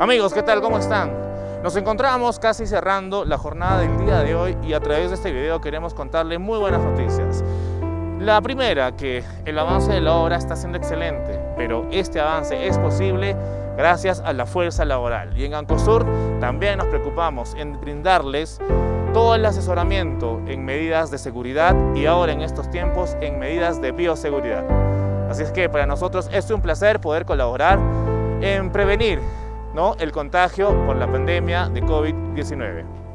Amigos, ¿qué tal? ¿Cómo están? Nos encontramos casi cerrando la jornada del día de hoy y a través de este video queremos contarle muy buenas noticias. La primera, que el avance de la obra está siendo excelente, pero este avance es posible gracias a la fuerza laboral. Y en Ancosur también nos preocupamos en brindarles todo el asesoramiento en medidas de seguridad y ahora en estos tiempos en medidas de bioseguridad. Así es que para nosotros es un placer poder colaborar en prevenir ¿no? el contagio por la pandemia de COVID-19.